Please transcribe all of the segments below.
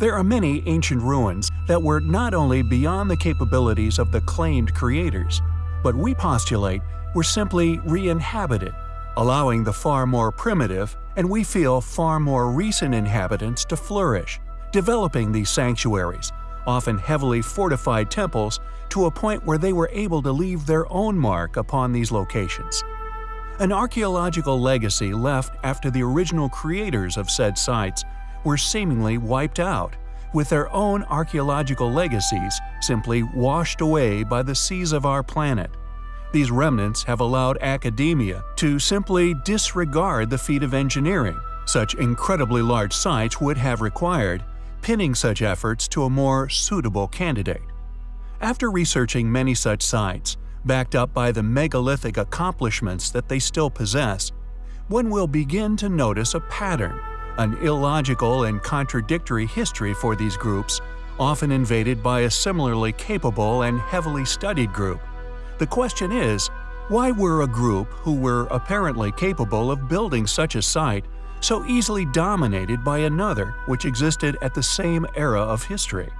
There are many ancient ruins that were not only beyond the capabilities of the claimed creators, but we postulate were simply re-inhabited, allowing the far more primitive and we feel far more recent inhabitants to flourish, developing these sanctuaries, often heavily fortified temples, to a point where they were able to leave their own mark upon these locations. An archaeological legacy left after the original creators of said sites were seemingly wiped out, with their own archaeological legacies simply washed away by the seas of our planet. These remnants have allowed academia to simply disregard the feat of engineering such incredibly large sites would have required, pinning such efforts to a more suitable candidate. After researching many such sites, backed up by the megalithic accomplishments that they still possess, one will begin to notice a pattern an illogical and contradictory history for these groups, often invaded by a similarly capable and heavily studied group. The question is, why were a group who were apparently capable of building such a site so easily dominated by another which existed at the same era of history?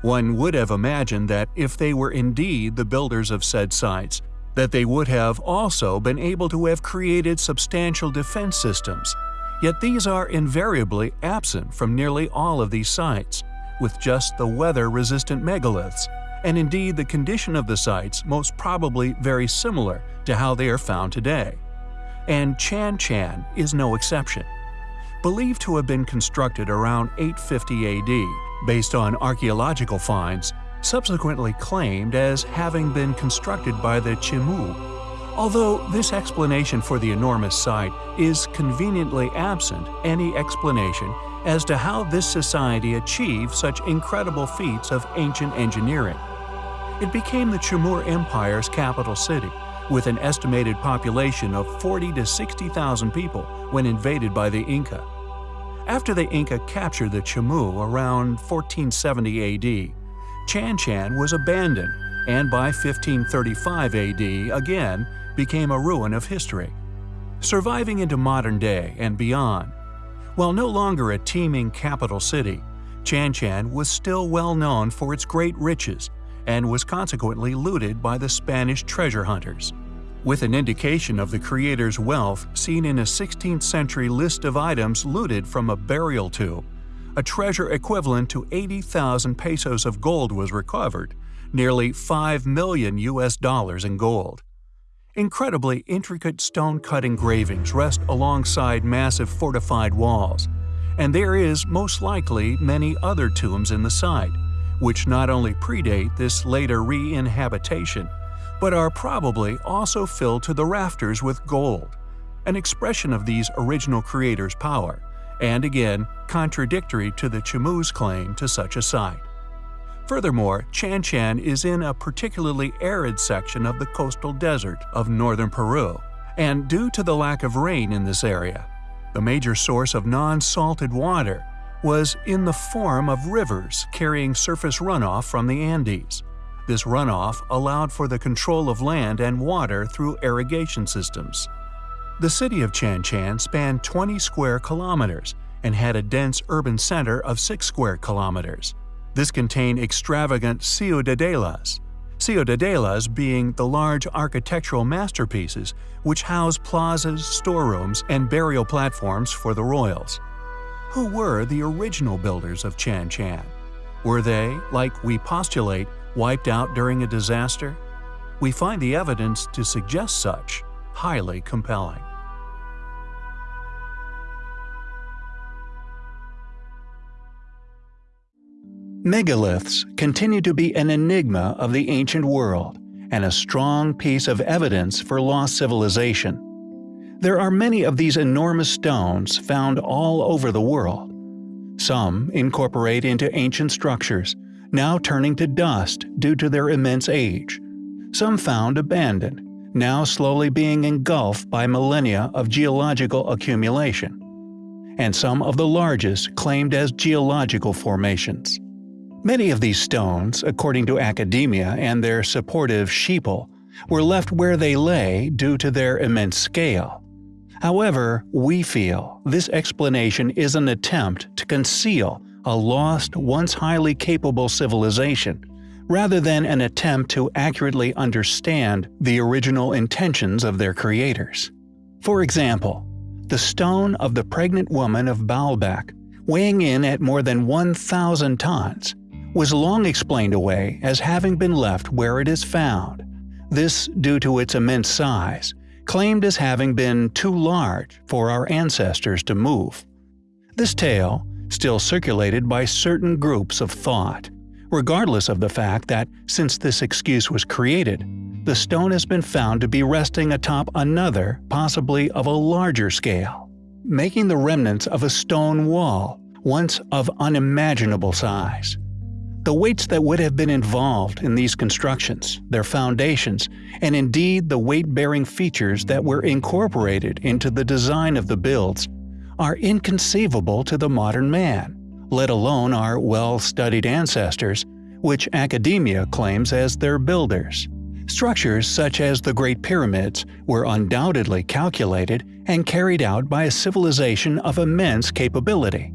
One would have imagined that if they were indeed the builders of said sites, that they would have also been able to have created substantial defense systems, Yet these are invariably absent from nearly all of these sites, with just the weather-resistant megaliths, and indeed the condition of the sites most probably very similar to how they are found today. And Chan Chan is no exception. Believed to have been constructed around 850 AD, based on archaeological finds, subsequently claimed as having been constructed by the Chimu Although this explanation for the enormous site is conveniently absent any explanation as to how this society achieved such incredible feats of ancient engineering. It became the Chimu Empire's capital city, with an estimated population of 40 to 60,000 people when invaded by the Inca. After the Inca captured the Chimu around 1470 AD, Chan Chan was abandoned, and by 1535 AD again became a ruin of history, surviving into modern day and beyond. While no longer a teeming capital city, Chan Chan was still well known for its great riches and was consequently looted by the Spanish treasure hunters. With an indication of the creator's wealth seen in a 16th century list of items looted from a burial tomb, a treasure equivalent to 80,000 pesos of gold was recovered, nearly 5 million US dollars in gold. Incredibly intricate stone-cut engravings rest alongside massive fortified walls, and there is most likely many other tombs in the site, which not only predate this later re-inhabitation, but are probably also filled to the rafters with gold, an expression of these original creators' power, and again contradictory to the Chimu's claim to such a site. Furthermore, Chan Chan is in a particularly arid section of the coastal desert of northern Peru, and due to the lack of rain in this area, the major source of non-salted water was in the form of rivers carrying surface runoff from the Andes. This runoff allowed for the control of land and water through irrigation systems. The city of Chan Chan spanned 20 square kilometers and had a dense urban center of 6 square kilometers. This contained extravagant ciudadelas, ciudadelas being the large architectural masterpieces which house plazas, storerooms, and burial platforms for the royals. Who were the original builders of Chan Chan? Were they, like we postulate, wiped out during a disaster? We find the evidence to suggest such highly compelling. Megaliths continue to be an enigma of the ancient world and a strong piece of evidence for lost civilization. There are many of these enormous stones found all over the world. Some incorporate into ancient structures, now turning to dust due to their immense age. Some found abandoned, now slowly being engulfed by millennia of geological accumulation. And some of the largest claimed as geological formations. Many of these stones, according to academia and their supportive sheeple, were left where they lay due to their immense scale. However, we feel this explanation is an attempt to conceal a lost, once highly capable civilization, rather than an attempt to accurately understand the original intentions of their creators. For example, the stone of the pregnant woman of Baalbek, weighing in at more than 1,000 tons, was long explained away as having been left where it is found. This due to its immense size, claimed as having been too large for our ancestors to move. This tale, still circulated by certain groups of thought, regardless of the fact that, since this excuse was created, the stone has been found to be resting atop another, possibly of a larger scale, making the remnants of a stone wall, once of unimaginable size. The weights that would have been involved in these constructions, their foundations, and indeed the weight-bearing features that were incorporated into the design of the builds, are inconceivable to the modern man, let alone our well-studied ancestors, which academia claims as their builders. Structures such as the Great Pyramids were undoubtedly calculated and carried out by a civilization of immense capability.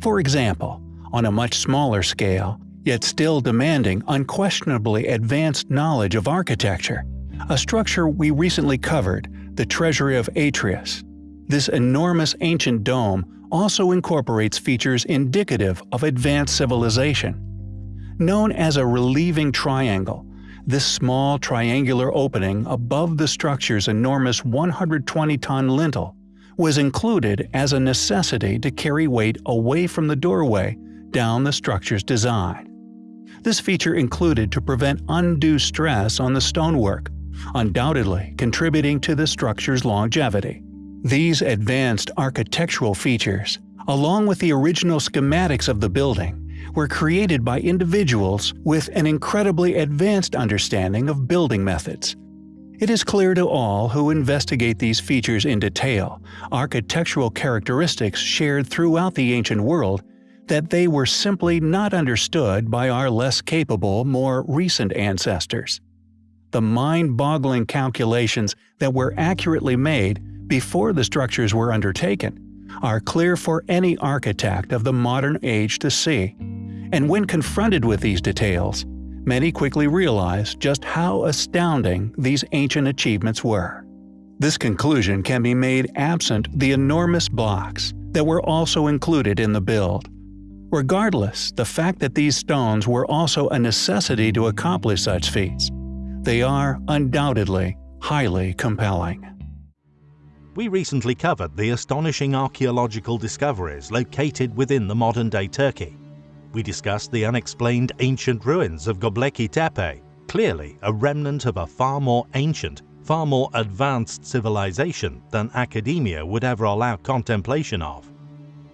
For example, on a much smaller scale, yet still demanding unquestionably advanced knowledge of architecture, a structure we recently covered, the Treasury of Atreus. This enormous ancient dome also incorporates features indicative of advanced civilization. Known as a relieving triangle, this small triangular opening above the structure's enormous 120-ton lintel was included as a necessity to carry weight away from the doorway down the structure's design. This feature included to prevent undue stress on the stonework, undoubtedly contributing to the structure's longevity. These advanced architectural features, along with the original schematics of the building, were created by individuals with an incredibly advanced understanding of building methods. It is clear to all who investigate these features in detail, architectural characteristics shared throughout the ancient world, that they were simply not understood by our less capable, more recent ancestors. The mind-boggling calculations that were accurately made before the structures were undertaken are clear for any architect of the modern age to see. And when confronted with these details, many quickly realize just how astounding these ancient achievements were. This conclusion can be made absent the enormous blocks that were also included in the build. Regardless, the fact that these stones were also a necessity to accomplish such feats, they are undoubtedly highly compelling. We recently covered the astonishing archaeological discoveries located within the modern-day Turkey. We discussed the unexplained ancient ruins of Göbekli Tepe, clearly a remnant of a far more ancient, far more advanced civilization than academia would ever allow contemplation of.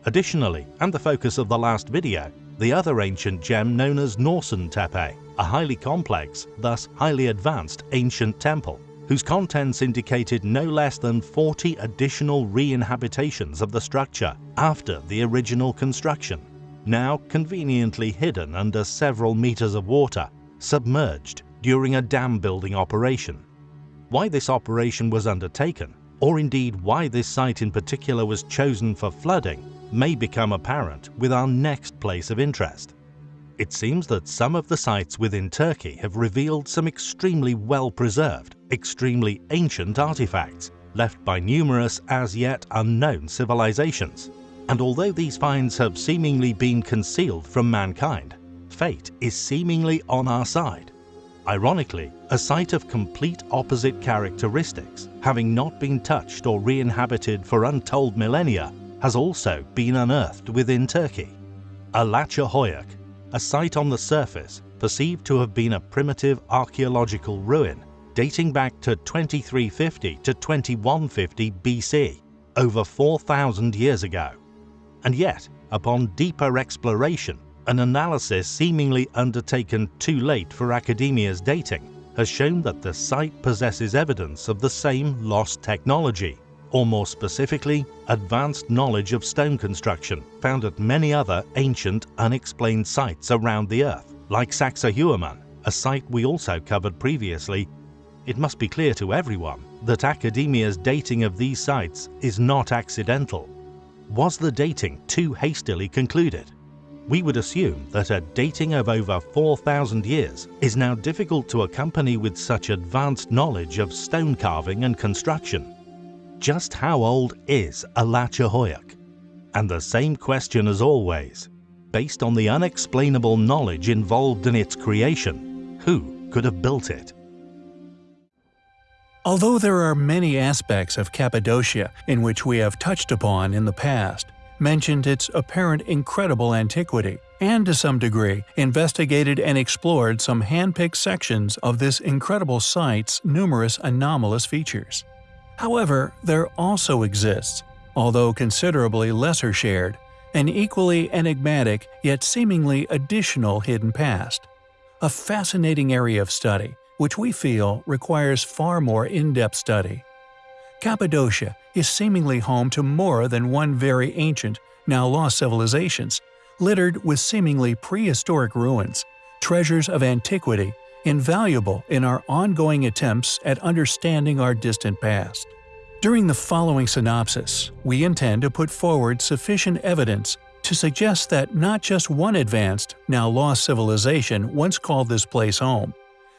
Additionally, and the focus of the last video, the other ancient gem known as Norşuntepe, a highly complex, thus highly advanced ancient temple, whose contents indicated no less than 40 additional re-inhabitations of the structure after the original construction, now conveniently hidden under several meters of water, submerged during a dam building operation. Why this operation was undertaken, or indeed why this site in particular was chosen for flooding, may become apparent with our next place of interest. It seems that some of the sites within Turkey have revealed some extremely well-preserved, extremely ancient artifacts left by numerous as yet unknown civilizations. And although these finds have seemingly been concealed from mankind, fate is seemingly on our side. Ironically, a site of complete opposite characteristics, having not been touched or re-inhabited for untold millennia, has also been unearthed within Turkey. Alaca Hoyuk, a site on the surface perceived to have been a primitive archaeological ruin dating back to 2350 to 2150 BC, over 4,000 years ago. And yet, upon deeper exploration, an analysis seemingly undertaken too late for academia's dating has shown that the site possesses evidence of the same lost technology or more specifically, advanced knowledge of stone construction found at many other ancient, unexplained sites around the Earth, like Sacsayhuaman, a site we also covered previously. It must be clear to everyone that academia's dating of these sites is not accidental. Was the dating too hastily concluded? we would assume that a dating of over 4,000 years is now difficult to accompany with such advanced knowledge of stone carving and construction. Just how old is Alaca And the same question as always, based on the unexplainable knowledge involved in its creation, who could have built it? Although there are many aspects of Cappadocia in which we have touched upon in the past, mentioned its apparent incredible antiquity, and to some degree investigated and explored some hand-picked sections of this incredible site's numerous anomalous features. However, there also exists, although considerably lesser shared, an equally enigmatic yet seemingly additional hidden past. A fascinating area of study, which we feel requires far more in-depth study. Cappadocia is seemingly home to more than one very ancient, now lost civilizations, littered with seemingly prehistoric ruins, treasures of antiquity, invaluable in our ongoing attempts at understanding our distant past. During the following synopsis, we intend to put forward sufficient evidence to suggest that not just one advanced, now lost civilization once called this place home,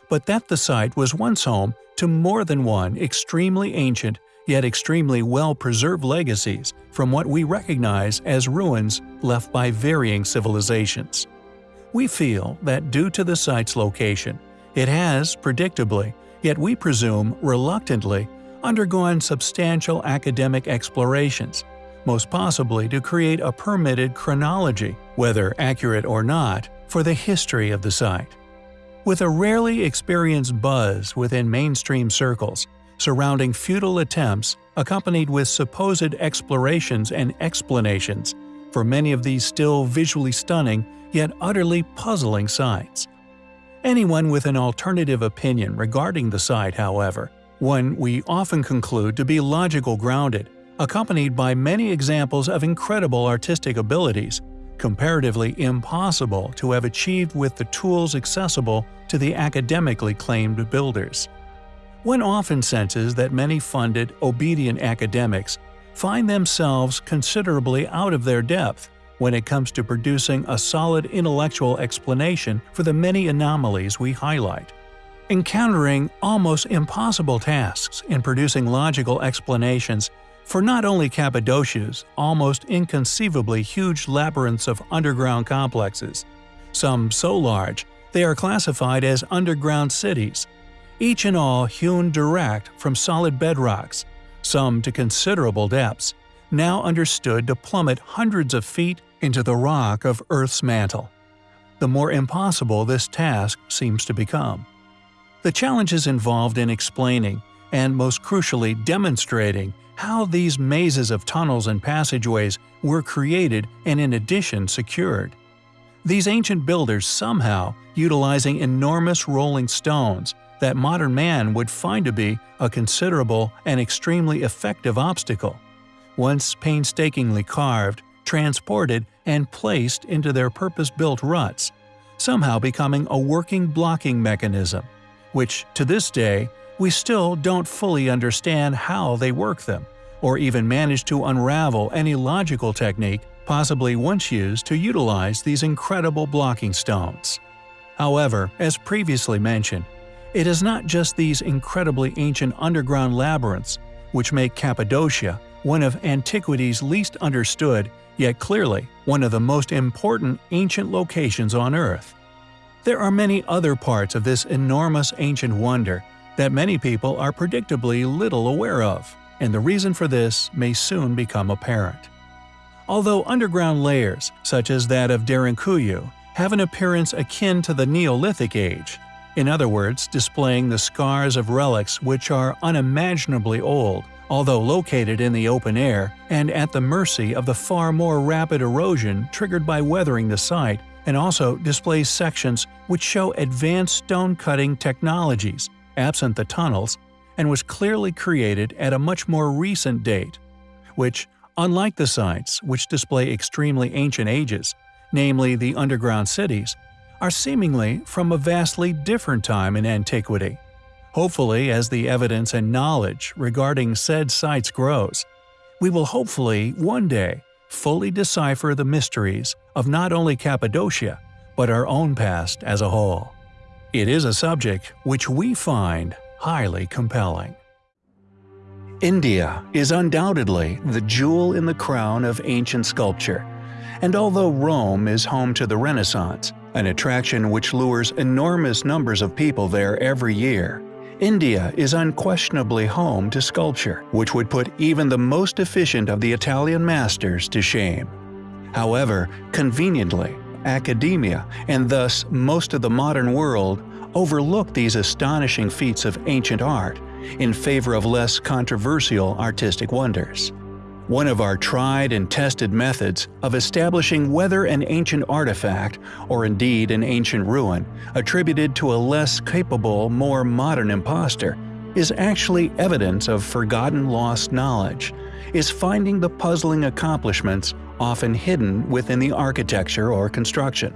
but that the site was once home to more than one extremely ancient yet extremely well-preserved legacies from what we recognize as ruins left by varying civilizations. We feel that due to the site's location, it has, predictably, yet we presume reluctantly, undergone substantial academic explorations, most possibly to create a permitted chronology, whether accurate or not, for the history of the site. With a rarely experienced buzz within mainstream circles, surrounding futile attempts accompanied with supposed explorations and explanations for many of these still visually stunning yet utterly puzzling sites. Anyone with an alternative opinion regarding the site, however, one we often conclude to be logical grounded, accompanied by many examples of incredible artistic abilities, comparatively impossible to have achieved with the tools accessible to the academically claimed builders. One often senses that many funded, obedient academics find themselves considerably out of their depth when it comes to producing a solid intellectual explanation for the many anomalies we highlight. Encountering almost impossible tasks in producing logical explanations for not only Cappadocia's almost inconceivably huge labyrinths of underground complexes, some so large they are classified as underground cities, each and all hewn direct from solid bedrocks, some to considerable depths, now understood to plummet hundreds of feet into the rock of Earth's mantle. The more impossible this task seems to become. The challenges involved in explaining, and most crucially demonstrating, how these mazes of tunnels and passageways were created and in addition secured. These ancient builders somehow, utilizing enormous rolling stones, that modern man would find to be a considerable and extremely effective obstacle. Once painstakingly carved, transported, and placed into their purpose-built ruts, somehow becoming a working blocking mechanism, which, to this day, we still don't fully understand how they work them, or even manage to unravel any logical technique possibly once used to utilize these incredible blocking stones. However, as previously mentioned, it is not just these incredibly ancient underground labyrinths which make Cappadocia one of antiquity's least understood, yet clearly one of the most important ancient locations on Earth. There are many other parts of this enormous ancient wonder that many people are predictably little aware of, and the reason for this may soon become apparent. Although underground layers, such as that of Derinkuyu, have an appearance akin to the Neolithic age, in other words, displaying the scars of relics which are unimaginably old, although located in the open air and at the mercy of the far more rapid erosion triggered by weathering the site, and also displays sections which show advanced stone-cutting technologies, absent the tunnels, and was clearly created at a much more recent date, which, unlike the sites which display extremely ancient ages, namely the underground cities, are seemingly from a vastly different time in antiquity. Hopefully, as the evidence and knowledge regarding said sites grows, we will hopefully, one day, fully decipher the mysteries of not only Cappadocia, but our own past as a whole. It is a subject which we find highly compelling. India is undoubtedly the jewel in the crown of ancient sculpture, and although Rome is home to the Renaissance, an attraction which lures enormous numbers of people there every year, India is unquestionably home to sculpture, which would put even the most efficient of the Italian masters to shame. However, conveniently, academia, and thus most of the modern world, overlook these astonishing feats of ancient art in favor of less controversial artistic wonders. One of our tried and tested methods of establishing whether an ancient artifact, or indeed an ancient ruin, attributed to a less capable, more modern impostor, is actually evidence of forgotten lost knowledge, is finding the puzzling accomplishments often hidden within the architecture or construction.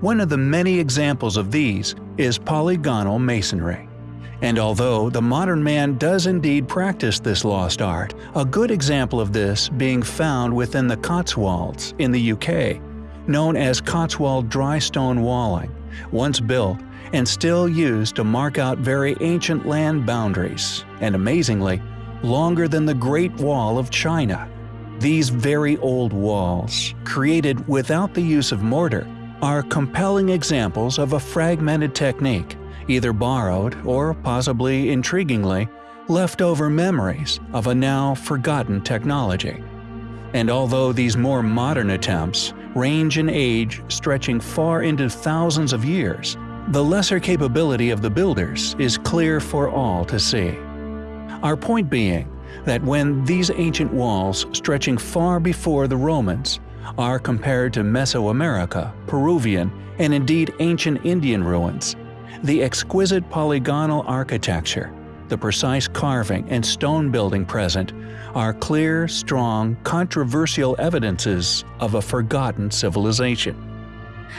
One of the many examples of these is polygonal masonry. And although the modern man does indeed practice this lost art, a good example of this being found within the Cotswolds in the UK, known as Cotswold dry stone walling, once built and still used to mark out very ancient land boundaries, and amazingly, longer than the Great Wall of China. These very old walls, created without the use of mortar, are compelling examples of a fragmented technique either borrowed or, possibly intriguingly, leftover memories of a now forgotten technology. And although these more modern attempts range in age stretching far into thousands of years, the lesser capability of the builders is clear for all to see. Our point being that when these ancient walls stretching far before the Romans are compared to Mesoamerica, Peruvian, and indeed ancient Indian ruins, the exquisite polygonal architecture, the precise carving and stone building present are clear, strong, controversial evidences of a forgotten civilization.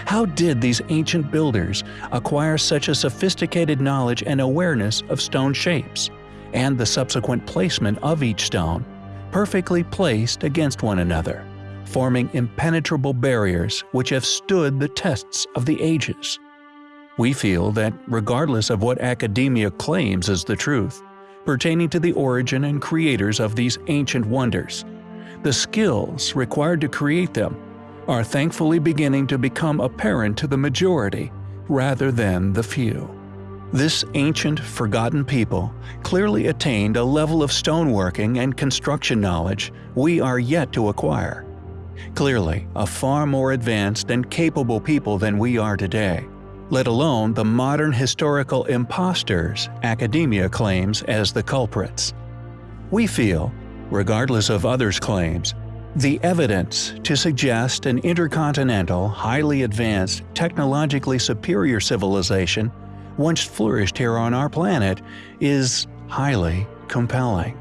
How did these ancient builders acquire such a sophisticated knowledge and awareness of stone shapes, and the subsequent placement of each stone, perfectly placed against one another, forming impenetrable barriers which have stood the tests of the ages? We feel that regardless of what academia claims is the truth, pertaining to the origin and creators of these ancient wonders, the skills required to create them are thankfully beginning to become apparent to the majority rather than the few. This ancient, forgotten people clearly attained a level of stoneworking and construction knowledge we are yet to acquire. Clearly, a far more advanced and capable people than we are today let alone the modern historical imposters academia claims as the culprits. We feel, regardless of others' claims, the evidence to suggest an intercontinental, highly advanced, technologically superior civilization once flourished here on our planet is highly compelling.